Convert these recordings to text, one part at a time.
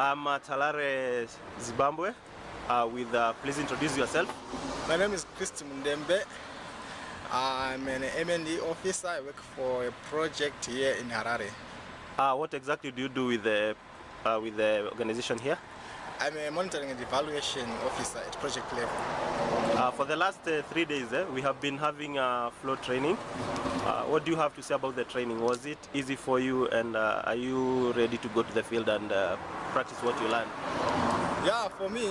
I'm at Harare, Zimbabwe. Uh, with uh, please introduce yourself. My name is Christy Mundembe. I'm an M&E officer. I work for a project here in Harare. Uh, what exactly do you do with the uh, with the organization here? I'm a monitoring and evaluation officer at project level. Uh, for the last uh, three days, eh, we have been having uh, flow training. Uh, what do you have to say about the training? Was it easy for you, and uh, are you ready to go to the field and uh, practice what you learned? Yeah, for me,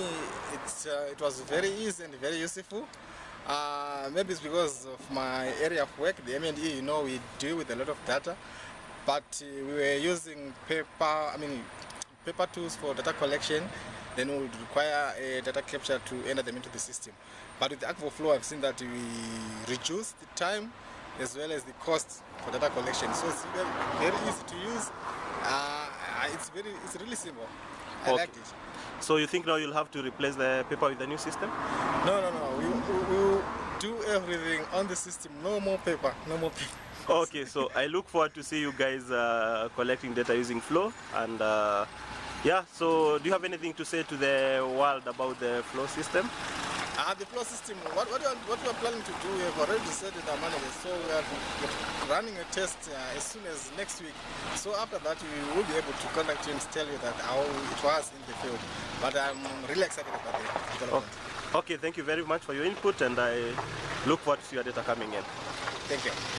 it's, uh, it was very easy and very useful. Uh, maybe it's because of my area of work, the M&E, you know, we deal with a lot of data, but uh, we were using paper, I mean, paper tools for data collection, then we would require a data capture to enter them into the system. But with the Flow, I've seen that we reduce the time as well as the cost for data collection. So it's very, very easy to use. Uh, it's very, it's really simple. I Okay. liked it. So you think now you'll have to replace the paper with the new system? No, no, no. We, we, we will do everything on the system. No more paper. No more paper. Okay, so I look forward to see you guys uh, collecting data using Flow. And uh, yeah, so do you have anything to say to the world about the Flow system? Uh, the flow system, what, what, we are, what we are planning to do, we have already decided our managers. So we are running a test uh, as soon as next week. So after that, we will be able to contact you and tell you that how it was in the field. But I'm really excited about the development. Okay, thank you very much for your input, and I look forward to your data coming in. Thank you.